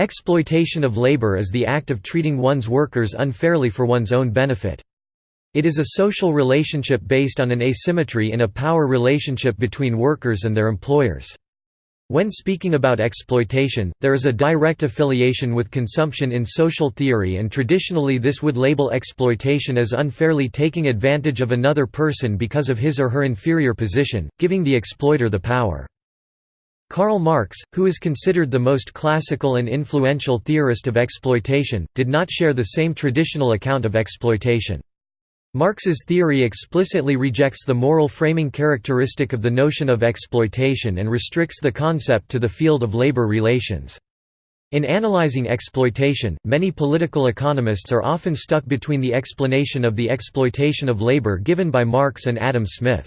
Exploitation of labor is the act of treating one's workers unfairly for one's own benefit. It is a social relationship based on an asymmetry in a power relationship between workers and their employers. When speaking about exploitation, there is a direct affiliation with consumption in social theory and traditionally this would label exploitation as unfairly taking advantage of another person because of his or her inferior position, giving the exploiter the power. Karl Marx, who is considered the most classical and influential theorist of exploitation, did not share the same traditional account of exploitation. Marx's theory explicitly rejects the moral framing characteristic of the notion of exploitation and restricts the concept to the field of labor relations. In analyzing exploitation, many political economists are often stuck between the explanation of the exploitation of labor given by Marx and Adam Smith.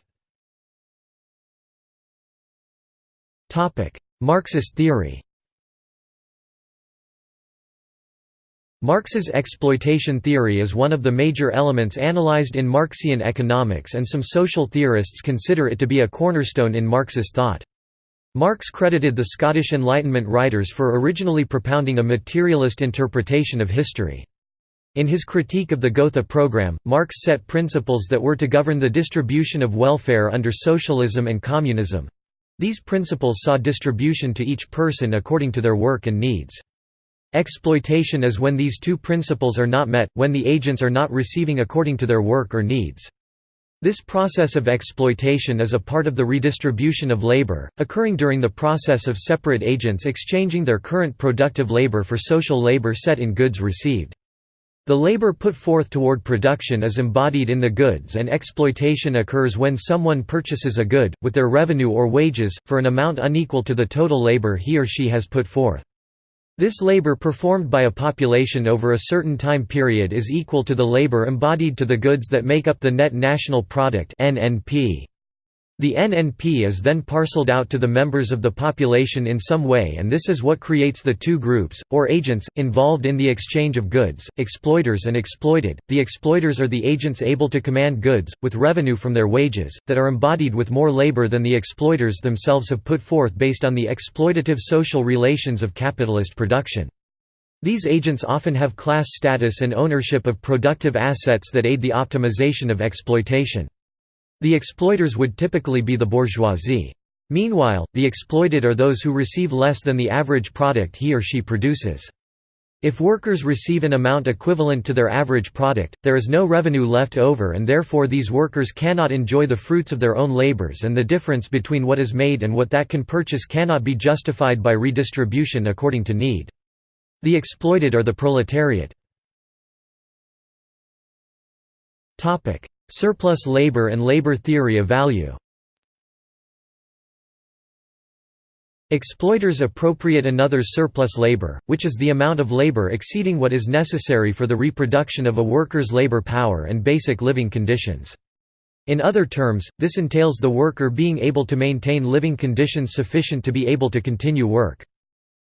Marxist theory Marx's exploitation theory is one of the major elements analyzed in Marxian economics and some social theorists consider it to be a cornerstone in Marxist thought. Marx credited the Scottish Enlightenment writers for originally propounding a materialist interpretation of history. In his critique of the Gotha program, Marx set principles that were to govern the distribution of welfare under socialism and communism. These principles saw distribution to each person according to their work and needs. Exploitation is when these two principles are not met, when the agents are not receiving according to their work or needs. This process of exploitation is a part of the redistribution of labor, occurring during the process of separate agents exchanging their current productive labor for social labor set in goods received. The labor put forth toward production is embodied in the goods and exploitation occurs when someone purchases a good, with their revenue or wages, for an amount unequal to the total labor he or she has put forth. This labor performed by a population over a certain time period is equal to the labor embodied to the goods that make up the net national product (NNP). The NNP is then parceled out to the members of the population in some way and this is what creates the two groups, or agents, involved in the exchange of goods, exploiters and exploited. The exploiters are the agents able to command goods, with revenue from their wages, that are embodied with more labor than the exploiters themselves have put forth based on the exploitative social relations of capitalist production. These agents often have class status and ownership of productive assets that aid the optimization of exploitation. The exploiters would typically be the bourgeoisie. Meanwhile, the exploited are those who receive less than the average product he or she produces. If workers receive an amount equivalent to their average product, there is no revenue left over and therefore these workers cannot enjoy the fruits of their own labors and the difference between what is made and what that can purchase cannot be justified by redistribution according to need. The exploited are the proletariat. Surplus labor and labor theory of value Exploiters appropriate another's surplus labor, which is the amount of labor exceeding what is necessary for the reproduction of a worker's labor power and basic living conditions. In other terms, this entails the worker being able to maintain living conditions sufficient to be able to continue work.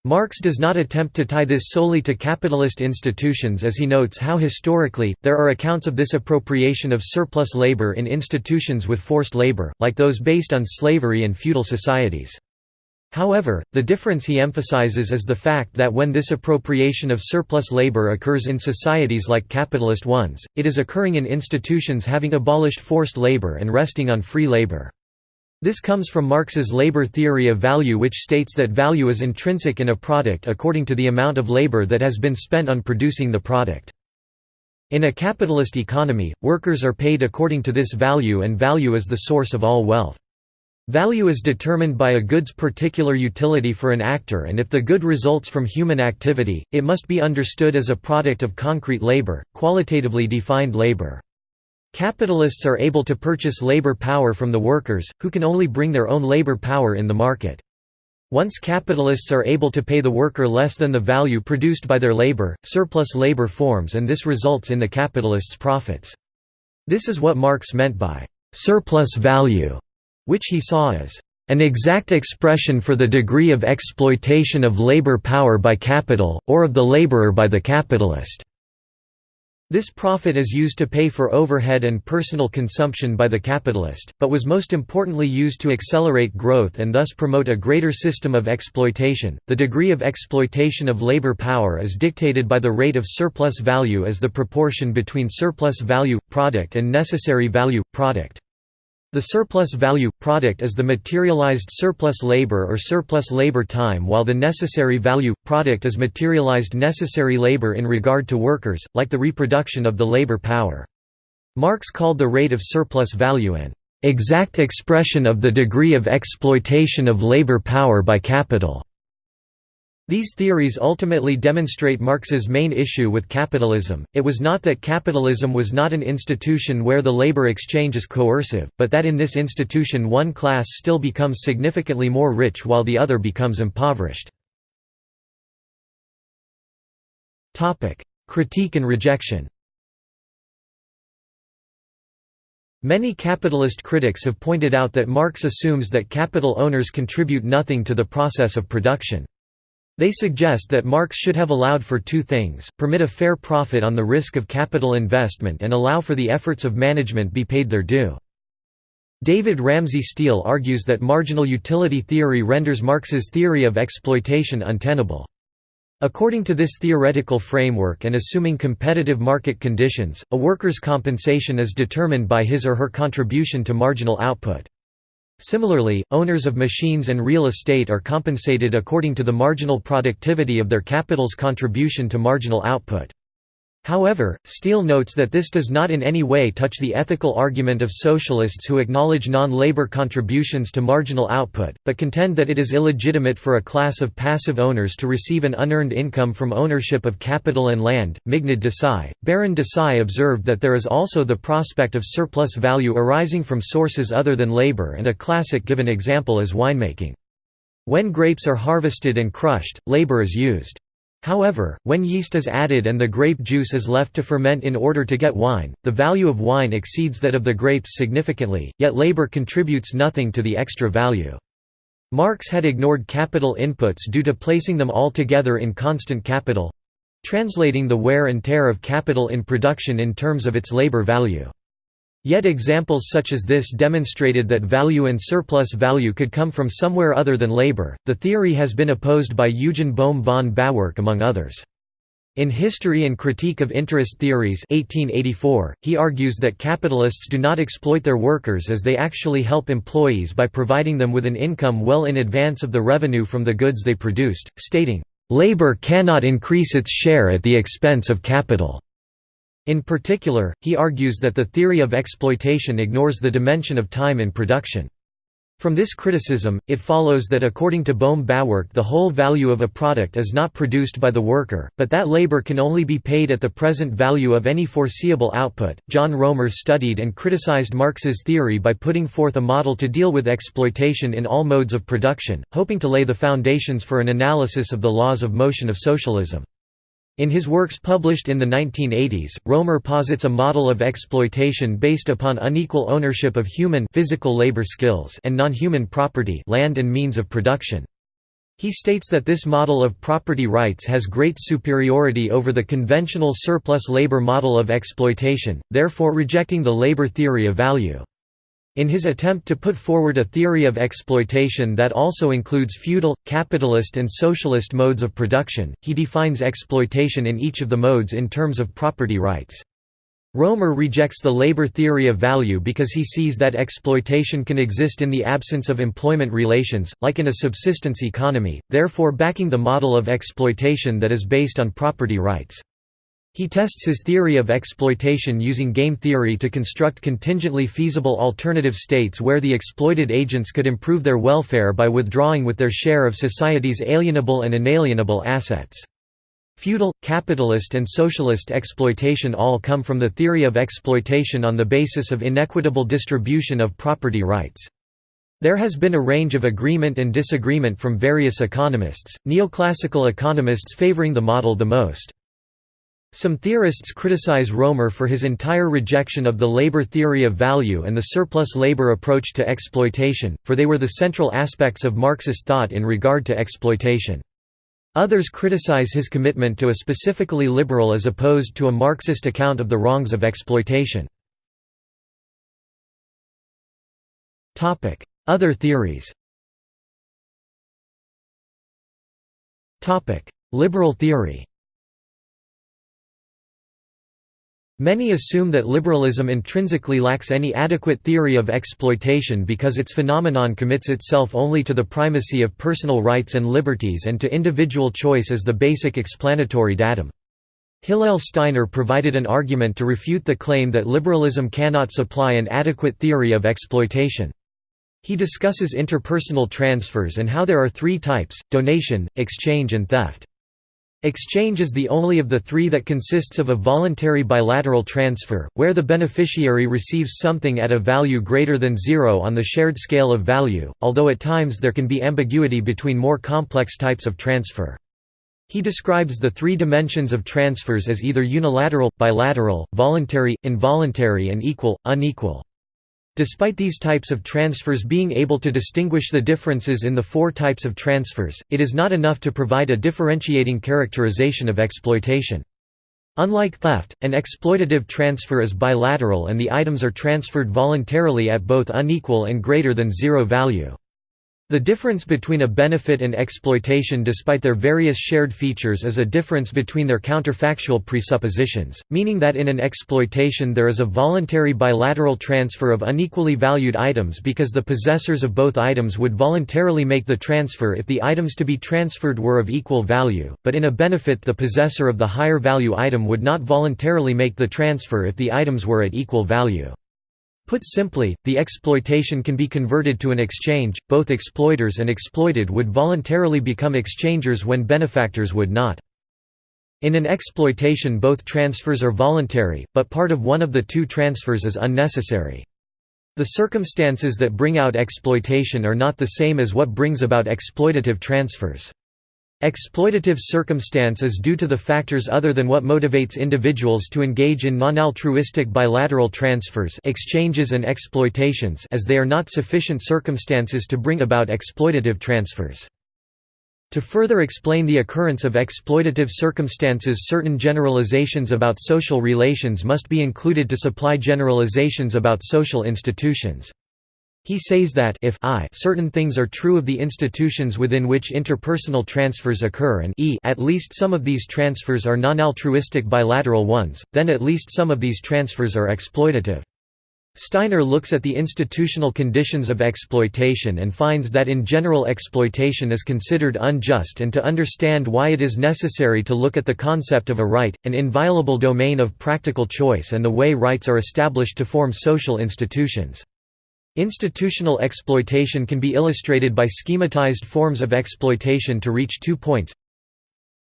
Marx does not attempt to tie this solely to capitalist institutions as he notes how historically, there are accounts of this appropriation of surplus labor in institutions with forced labor, like those based on slavery and feudal societies. However, the difference he emphasizes is the fact that when this appropriation of surplus labor occurs in societies like capitalist ones, it is occurring in institutions having abolished forced labor and resting on free labor. This comes from Marx's labor theory of value which states that value is intrinsic in a product according to the amount of labor that has been spent on producing the product. In a capitalist economy, workers are paid according to this value and value is the source of all wealth. Value is determined by a good's particular utility for an actor and if the good results from human activity, it must be understood as a product of concrete labor, qualitatively defined labor. Capitalists are able to purchase labor power from the workers, who can only bring their own labor power in the market. Once capitalists are able to pay the worker less than the value produced by their labor, surplus labor forms and this results in the capitalists' profits. This is what Marx meant by «surplus value», which he saw as «an exact expression for the degree of exploitation of labor power by capital, or of the laborer by the capitalist». This profit is used to pay for overhead and personal consumption by the capitalist, but was most importantly used to accelerate growth and thus promote a greater system of exploitation. The degree of exploitation of labor power is dictated by the rate of surplus value as the proportion between surplus value product and necessary value product. The surplus value product is the materialized surplus labor or surplus labor time while the necessary value product is materialized necessary labor in regard to workers, like the reproduction of the labor power. Marx called the rate of surplus value an exact expression of the degree of exploitation of labor power by capital. These theories ultimately demonstrate Marx's main issue with capitalism, it was not that capitalism was not an institution where the labor exchange is coercive, but that in this institution one class still becomes significantly more rich while the other becomes impoverished. Critique and rejection Many capitalist critics have pointed out that Marx assumes that capital owners contribute nothing to the process of production. They suggest that Marx should have allowed for two things, permit a fair profit on the risk of capital investment and allow for the efforts of management be paid their due. David Ramsay Steele argues that marginal utility theory renders Marx's theory of exploitation untenable. According to this theoretical framework and assuming competitive market conditions, a worker's compensation is determined by his or her contribution to marginal output. Similarly, owners of machines and real estate are compensated according to the marginal productivity of their capital's contribution to marginal output. However, Steele notes that this does not in any way touch the ethical argument of socialists who acknowledge non-labor contributions to marginal output, but contend that it is illegitimate for a class of passive owners to receive an unearned income from ownership of capital and land. Meghnad Desai, Baron Desai observed that there is also the prospect of surplus value arising from sources other than labor and a classic given example is winemaking. When grapes are harvested and crushed, labor is used. However, when yeast is added and the grape juice is left to ferment in order to get wine, the value of wine exceeds that of the grapes significantly, yet labor contributes nothing to the extra value. Marx had ignored capital inputs due to placing them all together in constant capital—translating the wear and tear of capital in production in terms of its labor value. Yet examples such as this demonstrated that value and surplus value could come from somewhere other than labor. The theory has been opposed by Eugen Bohm von Bawerk among others. In History and Critique of Interest Theories 1884, he argues that capitalists do not exploit their workers as they actually help employees by providing them with an income well in advance of the revenue from the goods they produced, stating, "...labor cannot increase its share at the expense of capital." In particular, he argues that the theory of exploitation ignores the dimension of time in production. From this criticism, it follows that according to Bohm Bawerk the whole value of a product is not produced by the worker, but that labor can only be paid at the present value of any foreseeable output. John Roemer studied and criticized Marx's theory by putting forth a model to deal with exploitation in all modes of production, hoping to lay the foundations for an analysis of the laws of motion of socialism. In his works published in the 1980s, Roemer posits a model of exploitation based upon unequal ownership of human physical labor skills and non-human property land and means of production. He states that this model of property rights has great superiority over the conventional surplus labor model of exploitation, therefore rejecting the labor theory of value. In his attempt to put forward a theory of exploitation that also includes feudal, capitalist and socialist modes of production, he defines exploitation in each of the modes in terms of property rights. Roemer rejects the labor theory of value because he sees that exploitation can exist in the absence of employment relations, like in a subsistence economy, therefore backing the model of exploitation that is based on property rights. He tests his theory of exploitation using game theory to construct contingently feasible alternative states where the exploited agents could improve their welfare by withdrawing with their share of society's alienable and inalienable assets. Feudal, capitalist and socialist exploitation all come from the theory of exploitation on the basis of inequitable distribution of property rights. There has been a range of agreement and disagreement from various economists, neoclassical economists favoring the model the most. Some theorists criticize Roemer for his entire rejection of the labor theory of value and the surplus labor approach to exploitation, for they were the central aspects of Marxist thought in regard to exploitation. Others criticize his commitment to a specifically liberal as opposed to a Marxist account of the wrongs of exploitation. Other theories Liberal theory Many assume that liberalism intrinsically lacks any adequate theory of exploitation because its phenomenon commits itself only to the primacy of personal rights and liberties and to individual choice as the basic explanatory datum. Hillel Steiner provided an argument to refute the claim that liberalism cannot supply an adequate theory of exploitation. He discusses interpersonal transfers and how there are three types, donation, exchange and theft. Exchange is the only of the three that consists of a voluntary bilateral transfer, where the beneficiary receives something at a value greater than zero on the shared scale of value, although at times there can be ambiguity between more complex types of transfer. He describes the three dimensions of transfers as either unilateral, bilateral, voluntary, involuntary and equal, unequal. Despite these types of transfers being able to distinguish the differences in the four types of transfers, it is not enough to provide a differentiating characterization of exploitation. Unlike theft, an exploitative transfer is bilateral and the items are transferred voluntarily at both unequal and greater than zero value. The difference between a benefit and exploitation despite their various shared features is a difference between their counterfactual presuppositions, meaning that in an exploitation there is a voluntary bilateral transfer of unequally valued items because the possessors of both items would voluntarily make the transfer if the items to be transferred were of equal value, but in a benefit the possessor of the higher value item would not voluntarily make the transfer if the items were at equal value. Put simply, the exploitation can be converted to an exchange, both exploiters and exploited would voluntarily become exchangers when benefactors would not. In an exploitation both transfers are voluntary, but part of one of the two transfers is unnecessary. The circumstances that bring out exploitation are not the same as what brings about exploitative transfers. Exploitative circumstance is due to the factors other than what motivates individuals to engage in non-altruistic bilateral transfers exchanges and exploitations as they are not sufficient circumstances to bring about exploitative transfers. To further explain the occurrence of exploitative circumstances certain generalizations about social relations must be included to supply generalizations about social institutions. He says that if I certain things are true of the institutions within which interpersonal transfers occur and e at least some of these transfers are non-altruistic bilateral ones, then at least some of these transfers are exploitative. Steiner looks at the institutional conditions of exploitation and finds that in general exploitation is considered unjust and to understand why it is necessary to look at the concept of a right, an inviolable domain of practical choice and the way rights are established to form social institutions. Institutional exploitation can be illustrated by schematized forms of exploitation to reach two points.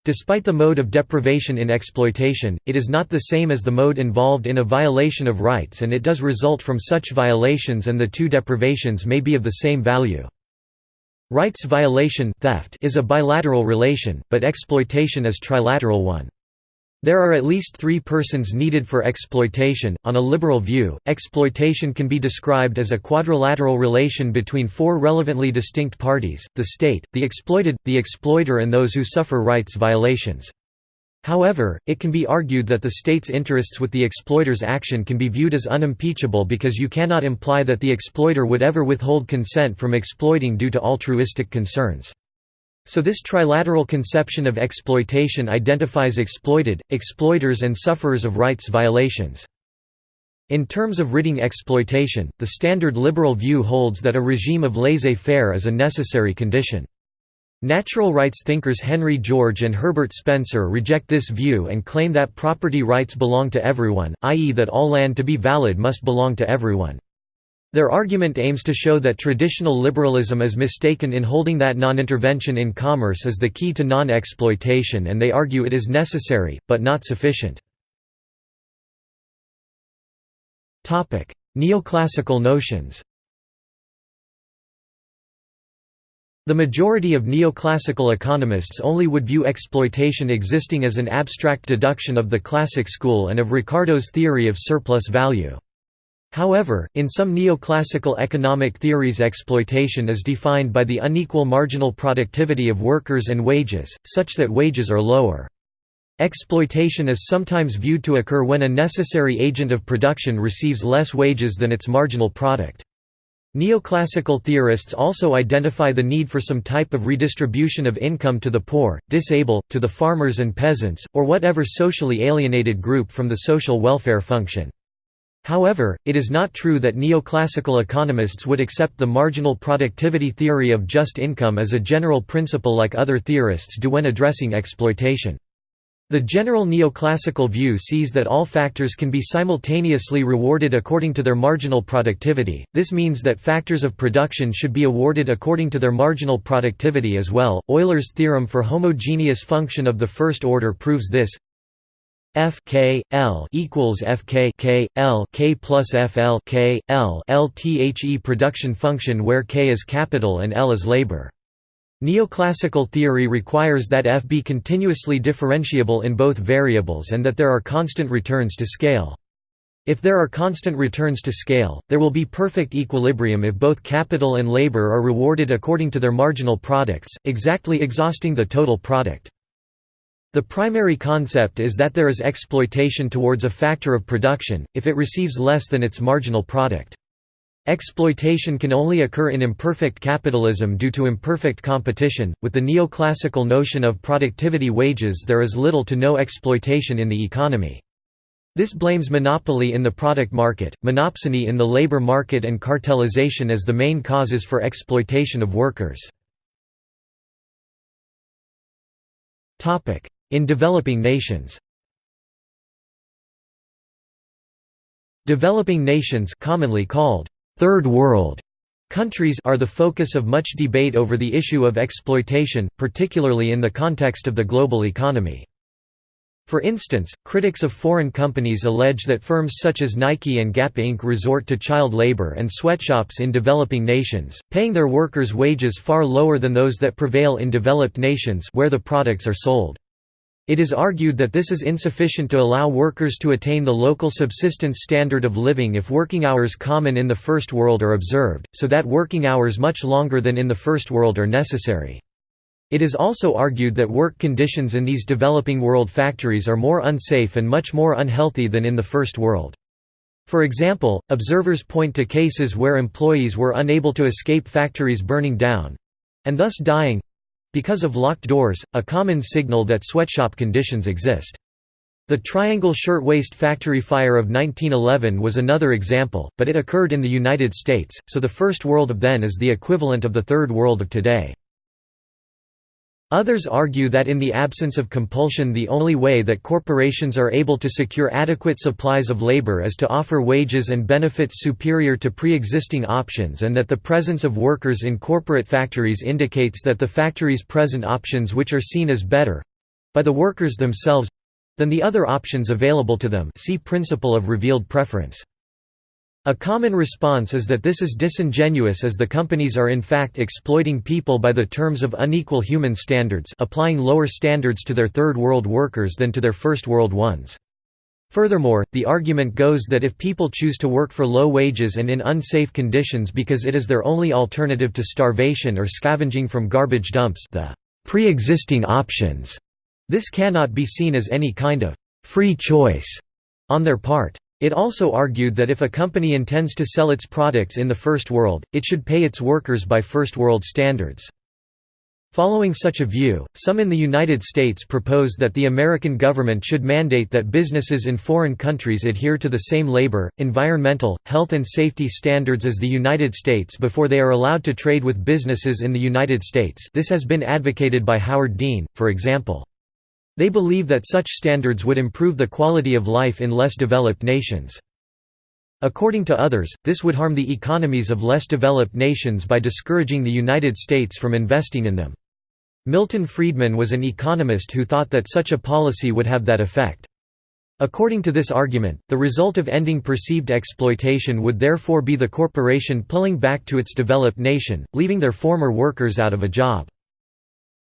Despite the mode of deprivation in exploitation, it is not the same as the mode involved in a violation of rights and it does result from such violations and the two deprivations may be of the same value. Rights violation theft is a bilateral relation, but exploitation is trilateral one. There are at least three persons needed for exploitation. On a liberal view, exploitation can be described as a quadrilateral relation between four relevantly distinct parties the state, the exploited, the exploiter, and those who suffer rights violations. However, it can be argued that the state's interests with the exploiter's action can be viewed as unimpeachable because you cannot imply that the exploiter would ever withhold consent from exploiting due to altruistic concerns. So this trilateral conception of exploitation identifies exploited, exploiters and sufferers of rights violations. In terms of ridding exploitation, the standard liberal view holds that a regime of laissez-faire is a necessary condition. Natural rights thinkers Henry George and Herbert Spencer reject this view and claim that property rights belong to everyone, i.e. that all land to be valid must belong to everyone. Their argument aims to show that traditional liberalism is mistaken in holding that non-intervention in commerce is the key to non-exploitation and they argue it is necessary, but not sufficient. Neoclassical notions The majority of neoclassical economists only would view exploitation existing as an abstract deduction of the classic school and of Ricardo's theory of surplus value. However, in some neoclassical economic theories exploitation is defined by the unequal marginal productivity of workers and wages, such that wages are lower. Exploitation is sometimes viewed to occur when a necessary agent of production receives less wages than its marginal product. Neoclassical theorists also identify the need for some type of redistribution of income to the poor, disabled, to the farmers and peasants, or whatever socially alienated group from the social welfare function. However, it is not true that neoclassical economists would accept the marginal productivity theory of just income as a general principle like other theorists do when addressing exploitation. The general neoclassical view sees that all factors can be simultaneously rewarded according to their marginal productivity, this means that factors of production should be awarded according to their marginal productivity as well. Euler's theorem for homogeneous function of the first order proves this F K L equals F K K L K plus F L K L L T H E production function where K is capital and L is labor. Neoclassical theory requires that F be continuously differentiable in both variables and that there are constant returns to scale. If there are constant returns to scale, there will be perfect equilibrium if both capital and labor are rewarded according to their marginal products, exactly exhausting the total product. The primary concept is that there is exploitation towards a factor of production, if it receives less than its marginal product. Exploitation can only occur in imperfect capitalism due to imperfect competition. With the neoclassical notion of productivity wages, there is little to no exploitation in the economy. This blames monopoly in the product market, monopsony in the labor market, and cartelization as the main causes for exploitation of workers. In developing nations Developing nations commonly called Third World countries are the focus of much debate over the issue of exploitation, particularly in the context of the global economy. For instance, critics of foreign companies allege that firms such as Nike and Gap Inc. resort to child labor and sweatshops in developing nations, paying their workers wages far lower than those that prevail in developed nations where the products are sold. It is argued that this is insufficient to allow workers to attain the local subsistence standard of living if working hours common in the First World are observed, so that working hours much longer than in the First World are necessary. It is also argued that work conditions in these developing world factories are more unsafe and much more unhealthy than in the First World. For example, observers point to cases where employees were unable to escape factories burning down—and thus dying, because of locked doors, a common signal that sweatshop conditions exist. The Triangle Shirtwaist Factory fire of 1911 was another example, but it occurred in the United States, so the First World of then is the equivalent of the Third World of today. Others argue that in the absence of compulsion the only way that corporations are able to secure adequate supplies of labor is to offer wages and benefits superior to pre-existing options and that the presence of workers in corporate factories indicates that the factory's present options which are seen as better—by the workers themselves—than the other options available to them see principle of revealed preference. A common response is that this is disingenuous as the companies are in fact exploiting people by the terms of unequal human standards applying lower standards to their third world workers than to their first world ones. Furthermore, the argument goes that if people choose to work for low wages and in unsafe conditions because it is their only alternative to starvation or scavenging from garbage dumps the pre-existing options, this cannot be seen as any kind of «free choice» on their part. It also argued that if a company intends to sell its products in the First World, it should pay its workers by First World standards. Following such a view, some in the United States propose that the American government should mandate that businesses in foreign countries adhere to the same labor, environmental, health and safety standards as the United States before they are allowed to trade with businesses in the United States this has been advocated by Howard Dean, for example. They believe that such standards would improve the quality of life in less developed nations. According to others, this would harm the economies of less developed nations by discouraging the United States from investing in them. Milton Friedman was an economist who thought that such a policy would have that effect. According to this argument, the result of ending perceived exploitation would therefore be the corporation pulling back to its developed nation, leaving their former workers out of a job.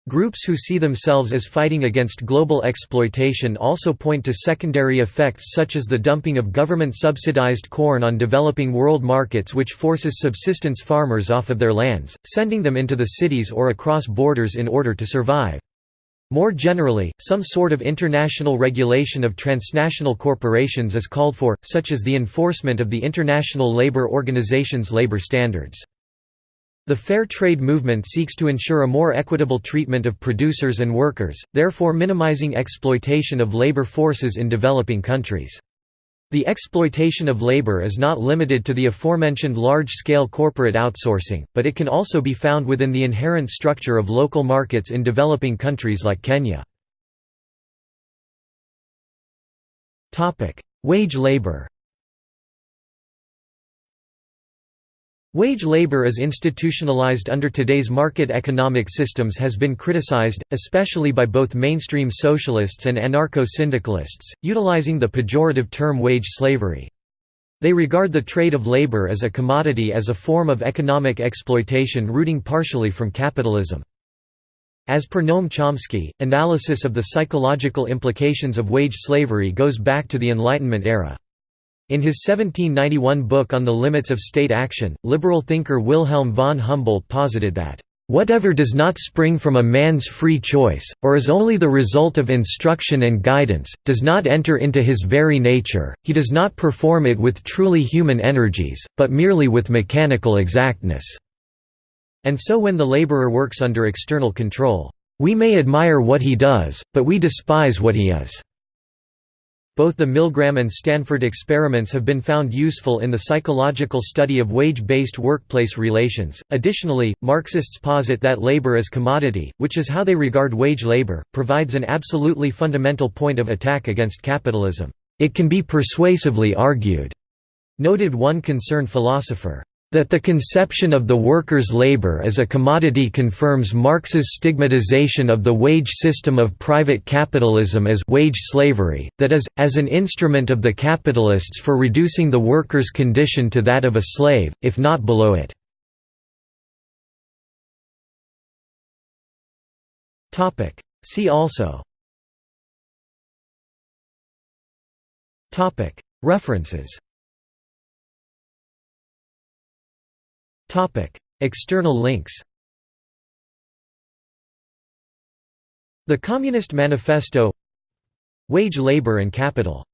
Groups who see themselves as fighting against global exploitation also point to secondary effects such as the dumping of government-subsidized corn on developing world markets which forces subsistence farmers off of their lands, sending them into the cities or across borders in order to survive. More generally, some sort of international regulation of transnational corporations is called for, such as the enforcement of the International Labour Organization's labour standards. The Fair Trade movement seeks to ensure a more equitable treatment of producers and workers, therefore minimizing exploitation of labor forces in developing countries. The exploitation of labor is not limited to the aforementioned large-scale corporate outsourcing, but it can also be found within the inherent structure of local markets in developing countries like Kenya. Wage labor Wage labor as institutionalized under today's market economic systems has been criticized, especially by both mainstream socialists and anarcho-syndicalists, utilizing the pejorative term wage slavery. They regard the trade of labor as a commodity as a form of economic exploitation rooting partially from capitalism. As per Noam Chomsky, analysis of the psychological implications of wage slavery goes back to the Enlightenment era. In his 1791 book On the Limits of State Action, liberal thinker Wilhelm von Humboldt posited that, "...whatever does not spring from a man's free choice, or is only the result of instruction and guidance, does not enter into his very nature, he does not perform it with truly human energies, but merely with mechanical exactness." And so when the laborer works under external control, "...we may admire what he does, but we despise what he is." Both the Milgram and Stanford experiments have been found useful in the psychological study of wage-based workplace relations. Additionally, Marxists posit that labor as commodity, which is how they regard wage labor, provides an absolutely fundamental point of attack against capitalism. It can be persuasively argued, noted one concerned philosopher. That the conception of the worker's labor as a commodity confirms Marx's stigmatization of the wage system of private capitalism as wage slavery, that is, as an instrument of the capitalists for reducing the worker's condition to that of a slave, if not below it. See also. References External links The Communist Manifesto Wage Labor and Capital